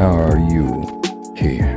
How are you here?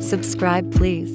Subscribe, please.